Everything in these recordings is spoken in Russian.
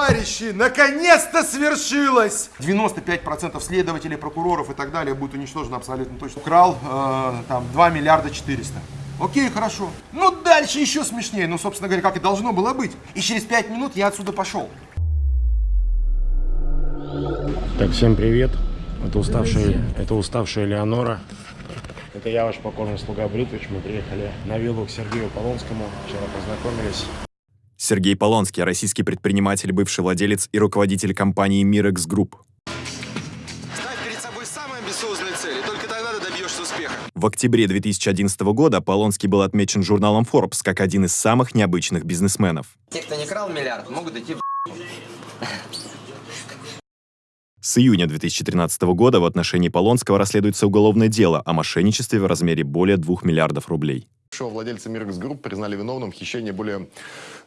Товарищи, наконец-то свершилось! 95% следователей, прокуроров и так далее будет уничтожено абсолютно точно. Украл э, там 2 миллиарда 400. Окей, хорошо. Ну, дальше еще смешнее. Ну, собственно говоря, как и должно было быть. И через 5 минут я отсюда пошел. Так, всем привет. Это уставшая, это уставшая Леонора. Это я, ваш покорный слуга Бритвич. Мы приехали на виллу к Сергею Полонскому. Вчера познакомились. Сергей Полонский, российский предприниматель, бывший владелец и руководитель компании Mirax Group. Ставь перед собой самые амбициозные цели, только тогда ты добьешься успеха. В октябре 2011 года Полонский был отмечен журналом Forbes как один из самых необычных бизнесменов. Те, кто не крал миллиард, могут идти в С июня 2013 года в отношении Полонского расследуется уголовное дело о мошенничестве в размере более 2 миллиардов рублей. Бывшего владельца Mirax Group признали виновным в хищении более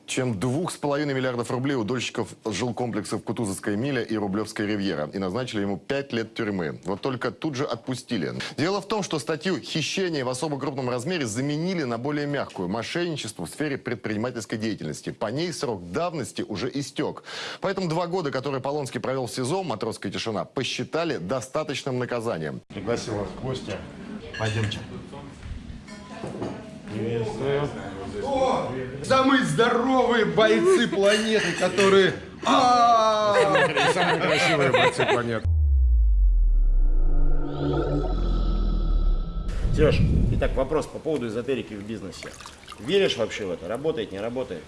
чем 2,5 миллиардов рублей у дольщиков жилкомплексов Кутузовская миля и Рублевская ривьера и назначили ему 5 лет тюрьмы. Вот только тут же отпустили. Дело в том, что статью «Хищение в особо крупном размере» заменили на более мягкую – мошенничество в сфере предпринимательской деятельности. По ней срок давности уже истек. Поэтому два года, которые Полонский провел в СИЗО «Матросская тишина», посчитали достаточным наказанием. Пригласил вас в гости. Пойдемте. Приветствую. Самые здоровые бойцы планеты, которые... А! Самые красивые бойцы планеты. Сереж, итак, вопрос по поводу эзотерики в бизнесе. Веришь вообще в это? Работает, не работает?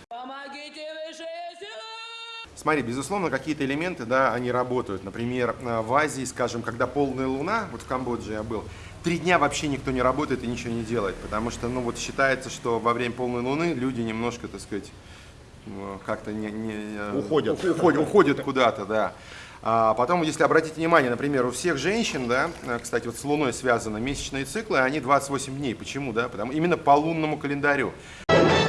Смотри, безусловно, какие-то элементы, да, они работают. Например, э, в Азии, скажем, когда полная луна, вот в Камбодже я был, три дня вообще никто не работает и ничего не делает, потому что, ну, вот считается, что во время полной луны люди немножко, так сказать, ну, как-то не, не, э, Уходят. уходят, уходят куда-то, да. А потом, если обратите внимание, например, у всех женщин, да, э, кстати, вот с Луной связаны месячные циклы, они 28 дней. Почему, да? Потому именно по лунному календарю.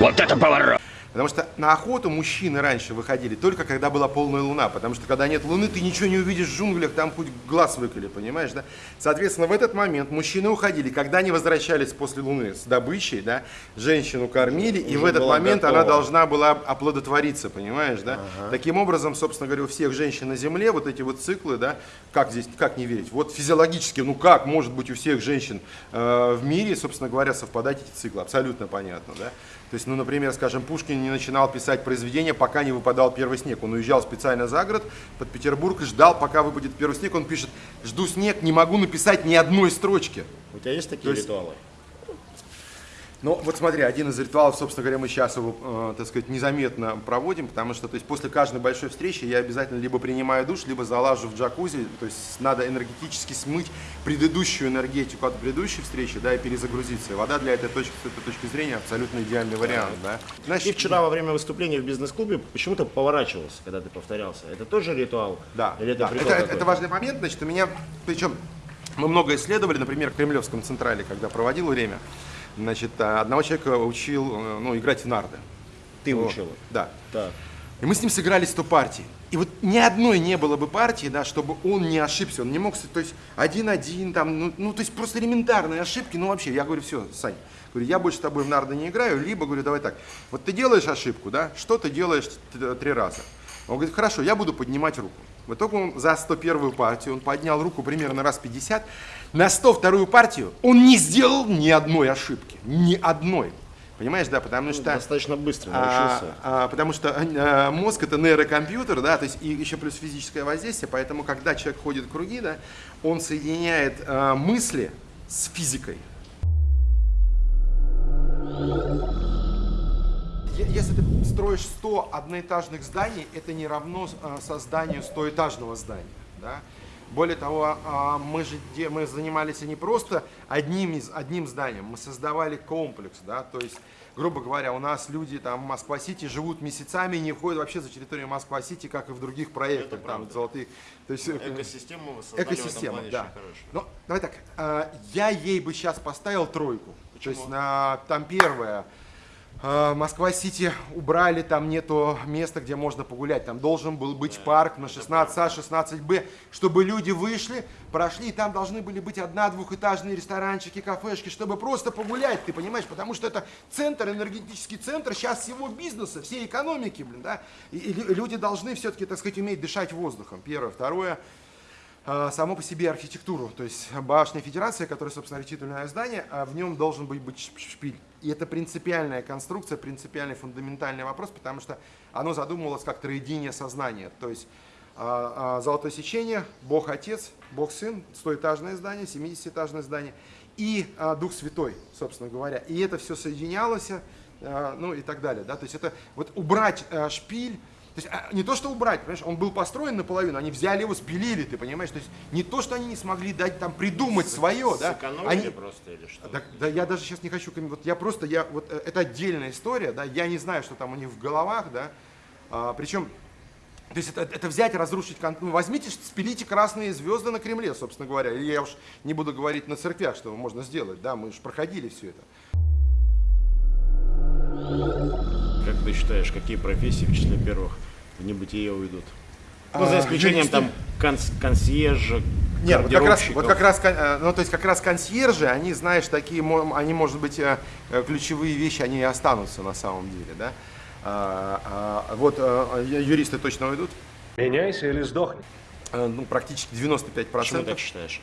Вот это поворот! Потому что на охоту мужчины раньше выходили только когда была полная луна. Потому что когда нет луны, ты ничего не увидишь в джунглях, там хоть глаз выколи, понимаешь, да? Соответственно, в этот момент мужчины уходили. Когда они возвращались после луны с добычей, да, женщину кормили, и в этот момент готова. она должна была оплодотвориться, понимаешь, да? Таким образом, собственно говоря, у всех женщин на Земле вот эти вот циклы, да, как здесь, как не верить? Вот физиологически, ну как может быть у всех женщин э, в мире, собственно говоря, совпадать эти циклы? Абсолютно понятно, да? То есть, ну, например, скажем, Пушкин не начинал писать произведения, пока не выпадал первый снег. Он уезжал специально за город, под Петербург, ждал, пока выпадет первый снег. Он пишет, жду снег, не могу написать ни одной строчки. У тебя есть такие То есть- ритуалы? Ну, вот смотри, один из ритуалов, собственно говоря, мы сейчас его, э, так сказать, незаметно проводим, потому что, то есть, после каждой большой встречи я обязательно либо принимаю душ, либо залажу в джакузи, то есть, надо энергетически смыть предыдущую энергетику от предыдущей встречи, да, и перезагрузиться. И вода для этой точки, с этой точки зрения абсолютно идеальный вариант, да. Значит, вчера во время выступления в бизнес-клубе почему-то поворачивался, когда ты повторялся. Это тоже ритуал? Да, Или это да. это, это- это важный момент, значит, у меня, причем мы много исследовали, например, в Кремлевском Централе, когда проводил время, значит, а, одного человека учил, э, ну, играть в нарды. Ты Вот. учил? Да. Так. И мы с ним сыграли 100 партий. И вот ни одной не было бы партии, да, чтобы он не ошибся, он не мог, то есть один-один, там, ну, ну, то есть просто элементарные ошибки, ну вообще, я говорю, все, Сань, говорю, я больше с тобой в нарды не играю, либо, говорю, давай так, вот ты делаешь ошибку, да, что ты делаешь три раза? Он говорит, хорошо, я буду поднимать руку. В итоге он за 101 партию, он поднял руку примерно раз 50, на 102 партию он не сделал ни одной ошибки, ни одной. Понимаешь, да, потому что... Достаточно быстро А, научился. а, потому что а, мозг это нейрокомпьютер, да, то есть и еще плюс физическое воздействие, поэтому когда человек ходит в круги, да, он соединяет а, мысли с физикой. Если ты строишь 100 одноэтажных зданий, это не равно а, созданию 100-этажного здания. Да? Более того, а, мы же мы занимались не просто одним, из, одним зданием, мы создавали комплекс. Да? То есть, грубо говоря, у нас люди там в Москва-Сити живут месяцами и не ходят вообще за территорию Москва-Сити, как и в других проектах. Там, золотые, то есть, э, Экосистему вы создали в Экосистема, плане да. Ну, давай так, э, я ей бы сейчас поставил тройку. То есть на, там первое, э, Москва-Сити убрали, там нету места, где можно погулять. Там должен был быть парк на 16А, 16Б, чтобы люди вышли, прошли, и там должны были быть одна-двухэтажные ресторанчики, кафешки, чтобы просто погулять, ты понимаешь? Потому что это центр, энергетический центр сейчас всего бизнеса, всей экономики, блин, да? И, и лю- люди должны все-таки, так сказать, уметь дышать воздухом, первое. Второе, а, само по себе архитектуру. То есть башня Федерации, которая, собственно, архитектурное здание, а в нем должен быть, быть шпиль. И это принципиальная конструкция, принципиальный фундаментальный вопрос, потому что оно задумывалось как троединие сознания. То есть а, а, золотое сечение, Бог Отец, Бог Сын, стоэтажное здание, 70-этажное здание и Дух Святой, собственно говоря. И это все соединялось, ну и так далее. Да? То есть это вот убрать шпиль, то есть а, не то, что убрать, понимаешь, он был построен наполовину, они взяли его, спилили, ты понимаешь? То есть не то, что они не смогли дать там придумать свое, да? Сэкономили Они, просто или что? да, да я даже сейчас не хочу, вот я просто, я, вот э, это отдельная история, да, я не знаю, что там у них в головах, да, А, причем, то есть это, это взять, разрушить, кон- ну, возьмите, спилите красные звезды на Кремле, собственно говоря, или я уж не буду говорить на церквях, что можно сделать, да, мы же проходили все это. Как ты считаешь, какие профессии в числе первых в небытие уйдут? Ну, за исключением юристы. там конс- консьержа, Нет, вот как раз, вот как раз, э, ну то есть как раз консьержи, они, знаешь, такие, они, может быть, э, э, ключевые вещи, они и останутся на самом деле, да. А, а, вот юристы точно уйдут, Меняйся или сдохни. Ну практически 95 Почему так процентов. считаешь?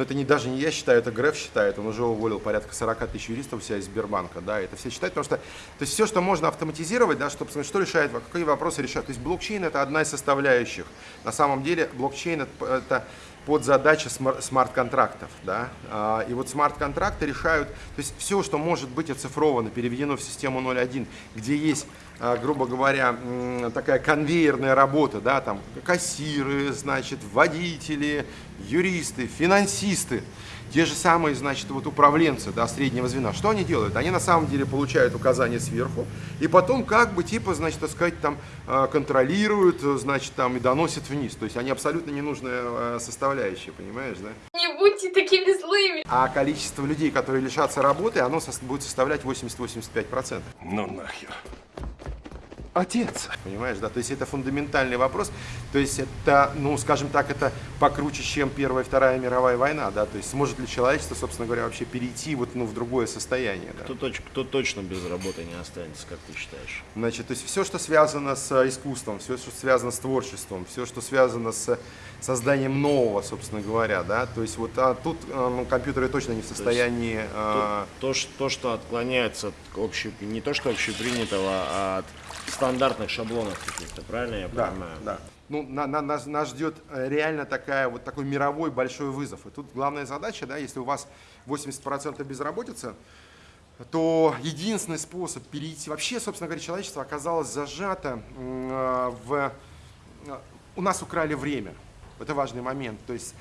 Но это не даже не я считаю, это Греф считает. Он уже уволил порядка 40 тысяч юристов у себя из Сбербанка. Да, это все считают, потому что то есть все, что можно автоматизировать, да, чтобы что решает, какие вопросы решает. То есть блокчейн это одна из составляющих. На самом деле блокчейн это, это под задача смар- смарт-контрактов. Да? А, И вот смарт-контракты решают, то есть все, что может быть оцифровано, переведено в систему 0.1, где есть а, грубо говоря, такая конвейерная работа, да, там кассиры, значит, водители, юристы, финансисты, те же самые, значит, вот управленцы, да, среднего звена. Что они делают? Они на самом деле получают указания сверху, и потом как бы, типа, значит, так сказать, там а, контролируют, значит, там и доносят вниз. То есть они абсолютно ненужная а, составляющая, понимаешь, да? Не будьте такими злыми. А количество людей, которые лишатся работы, оно будет составлять 80-85%. Ну нахер. Отец. Понимаешь, да? То есть это фундаментальный вопрос. То есть это, ну, скажем так, это покруче, чем Первая и Вторая мировая война, да? То есть сможет ли человечество, собственно говоря, вообще перейти вот, ну, в другое состояние, да? Кто, точ- кто точно без работы не останется, как ты считаешь? Значит, то есть все, что связано с э, искусством, все, что связано с творчеством, все, что связано с созданием нового, собственно говоря, да? То есть вот а тут э, ну, компьютеры точно не в состоянии... То, э, то, ш- то, что отклоняется от общей, не то что общепринятого, а от стандартных шаблонов каких-то, правильно я Да, понимаю? да. Ну, на, на- нас, нас ждет э, реально такая, вот такой мировой большой вызов. И тут главная задача, да, если у вас 80% безработица, то единственный способ перейти... Вообще, собственно говоря, человечество оказалось зажато э, в... э, У нас украли время. Это важный момент. То есть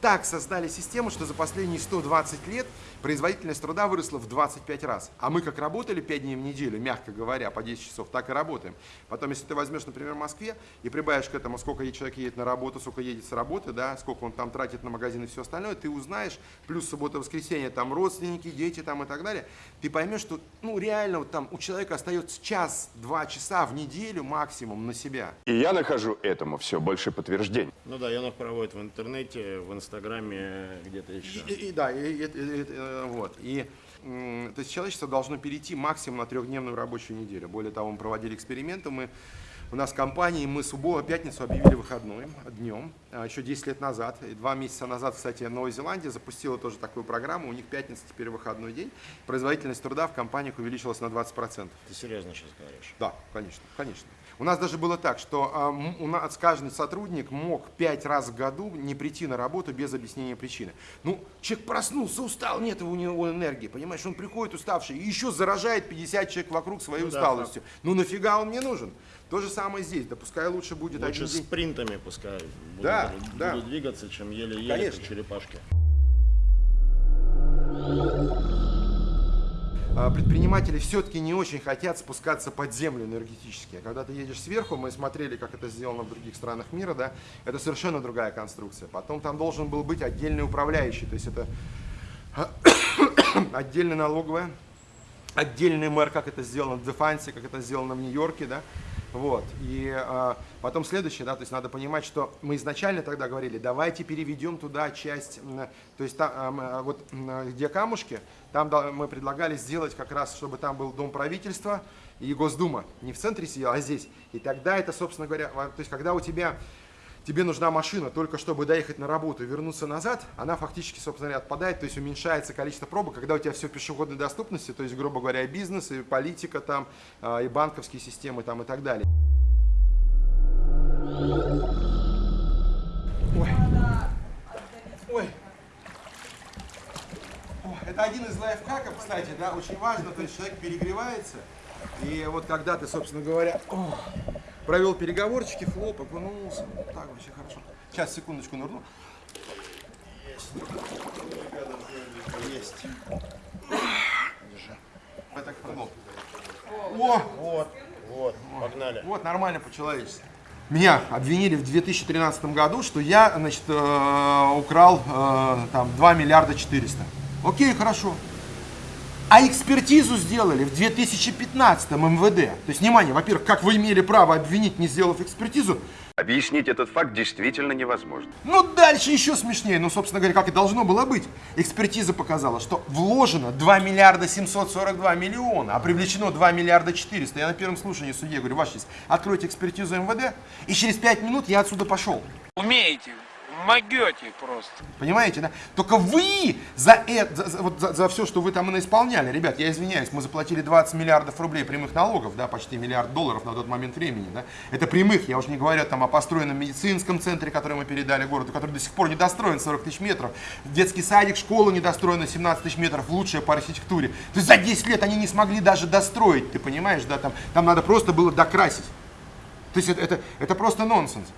так создали систему, что за последние 120 лет производительность труда выросла в 25 раз. А мы как работали 5 дней в неделю, мягко говоря, по 10 часов, так и работаем. Потом, если ты возьмешь, например, в Москве и прибавишь к этому, сколько человек едет на работу, сколько едет с работы, да, сколько он там тратит на магазин и все остальное, ты узнаешь, плюс суббота, воскресенье, там родственники, дети там и так далее, ты поймешь, что, ну, реально, вот там у человека остается час-два часа в неделю максимум на себя. И я нахожу этому все больше подтверждений. Ну да, Янов проводит в интернете, в инстаграме, где-то еще. И, и- да, и, и- и- э, вот. И, то есть человечество должно перейти максимум на трехдневную рабочую неделю. Более того, мы проводили эксперименты, мы у нас в компании мы субботу, пятницу объявили выходной днем, а, еще 10 лет назад. И два месяца назад, кстати, Новая Зеландия запустила тоже такую программу. У них пятница теперь выходной день. Производительность труда в компаниях увеличилась на 20%. Ты серьезно сейчас говоришь? Да, конечно, конечно. У нас даже было так, что а, у нас каждый сотрудник мог пять раз в году не прийти на работу без объяснения причины. Ну, человек проснулся, устал, нет у него энергии, понимаешь, он приходит уставший и еще заражает 50 человек вокруг своей Ну да, усталостью. ну нафига он мне нужен? То же самое здесь, да пускай лучше будет Лучше один день. спринтами пускай будут, Да, будут да. двигаться, чем еле-еле, черепашки. А, предприниматели все-таки не очень хотят спускаться под землю энергетически. Когда ты едешь сверху, мы смотрели, как это сделано в других странах мира, да, это совершенно другая конструкция. Потом там должен был быть отдельный управляющий, то есть это отдельная налоговая, отдельный мэр, как это сделано в Дефансе, как это сделано в Нью-Йорке, да, вот, и а, потом следующее, да, то есть надо понимать, что мы изначально тогда говорили, давайте переведем туда часть, то есть та- а, а, вот где камушки, там мы предлагали сделать как раз, чтобы там был дом правительства и Госдума, не в центре сидел, а здесь, и тогда это, собственно говоря, во- то есть когда у тебя тебе нужна машина только чтобы доехать на работу и вернуться назад, она фактически, собственно говоря, отпадает, то есть уменьшается количество пробок, когда у тебя все пешеходной доступности, то есть, грубо говоря, и бизнес, и политика там, а, и банковские системы там и так далее. Ой. Ой. Это один из лайфхаков, кстати, да, очень важно, то есть человек перегревается, и вот когда ты, собственно говоря, о, провел переговорчики, хлоп, окунулся, так вообще хорошо. Сейчас, секундочку, нырну. Есть. Есть. Держи. Я так. О, Вот, вот, погнали. вот, нормально по-человечески. Меня обвинили в 2013 году, что я, значит, э, украл э, там 2 миллиарда 400. Окей, хорошо. А экспертизу сделали в 2015 МВД. То есть, внимание, во-первых, как вы имели право обвинить, не сделав экспертизу, Объяснить этот факт действительно невозможно. ну, дальше еще смешнее. Ну, собственно говоря, как и должно было быть. Экспертиза показала, что вложено 2 миллиарда 742 миллиона, а привлечено 2 миллиарда 400. Я на первом слушании судье говорю, ваша честь, откройте экспертизу МВД, и через 5 минут я отсюда пошел. Умеете, могете просто. Понимаете, да? Только вы за, это, за, вот за, за все, что вы там и исполняли, ребят, я извиняюсь, мы заплатили 20 миллиардов рублей прямых налогов, да, почти миллиард долларов на тот момент времени, да. Это прямых, я уже не говорю там о построенном медицинском центре, который мы передали городу, который до сих пор не достроен, 40 тысяч метров. Детский садик, школа недостроена, 17 тысяч метров, лучшая по архитектуре. То есть за 10 лет они не смогли даже достроить, ты понимаешь, да, там, там надо просто было докрасить. То есть это, это, это просто нонсенс.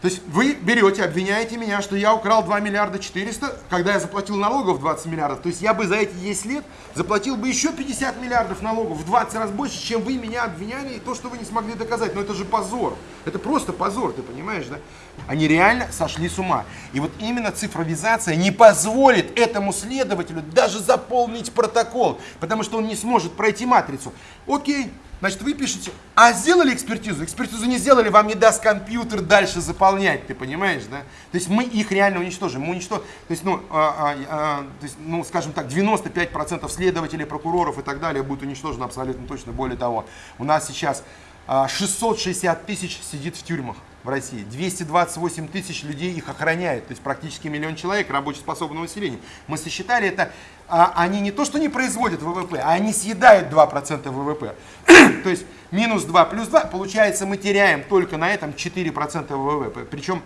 То есть вы берете, обвиняете меня, что я украл 2 миллиарда 400, когда я заплатил налогов 20 миллиардов. То есть я бы за эти 10 лет заплатил бы еще 50 миллиардов налогов, в 20 раз больше, чем вы меня обвиняли, и то, что вы не смогли доказать. Но это же позор. Это просто позор, ты понимаешь, да? Они реально сошли с ума. И вот именно цифровизация не позволит этому следователю даже заполнить протокол, потому что он не сможет пройти матрицу. Окей, Значит, вы пишете, а сделали экспертизу? Экспертизу не сделали, вам не даст компьютер дальше заполнять, ты понимаешь, да? То есть мы их реально уничтожим. Мы уничтожим, то есть, ну, а, а, а, то есть, ну, скажем так, 95% следователей, прокуроров и так далее будет уничтожено абсолютно точно. Более того, у нас сейчас 660 тысяч сидит в тюрьмах в России. 228 тысяч людей их охраняет. То есть практически миллион человек рабочеспособного населения. Мы сосчитали это. а, они не то, что не производят ВВП, а они съедают 2% ВВП. то есть минус 2 плюс 2, получается мы теряем только на этом 4% ВВП. Причем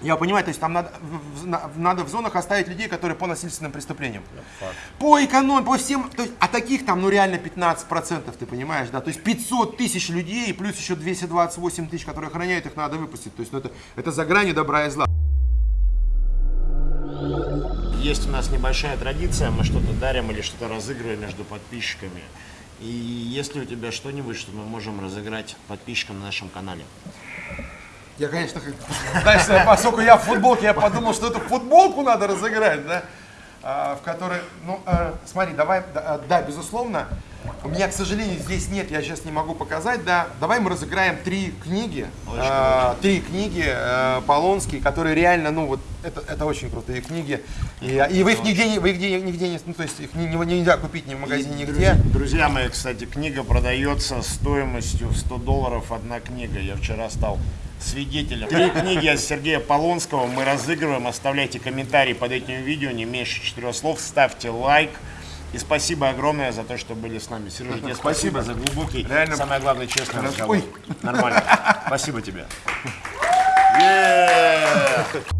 я понимаю, то есть там надо в, в- на- надо в зонах оставить людей, которые по насильственным преступлениям. По экономии, по всем, то есть, а таких там ну реально 15%, ты понимаешь, да, то есть 500 тысяч людей, плюс еще 228 тысяч, которые охраняют, их надо выпустить. То есть ну, это, это за гранью добра и зла. Есть у нас небольшая традиция, мы что-то дарим или что-то разыгрываем между подписчиками. И есть ли у тебя что-нибудь, что мы можем разыграть подписчикам на нашем канале? Я, конечно, знаешь, поскольку я в футболке, я подумал, что эту футболку надо разыграть, да, А, в которой, ну, а, смотри, давай, да, а, да, безусловно, у меня, к сожалению, здесь нет, я сейчас не могу показать, да, давай мы разыграем три книги, а, три книги э, Полонские, которые реально, ну, вот, это, это очень крутые книги, и, и вы их нигде, вы их нигде, нигде не, ну, то есть их не- не- нельзя купить ни в магазине, нигде. Друзья мои, кстати, книга продается стоимостью в 100 долларов одна книга. Я вчера стал свидетелем. Три книги от Сергея Полонского мы разыгрываем. Оставляйте комментарии под этим видео, не меньше четырех слов. Ставьте лайк. И спасибо огромное за то, что были с нами. Сережа, тебе спасибо за глубокий, Реально. самое главное, честный Ой. разговор. Нормально. Спасибо тебе. Yeah!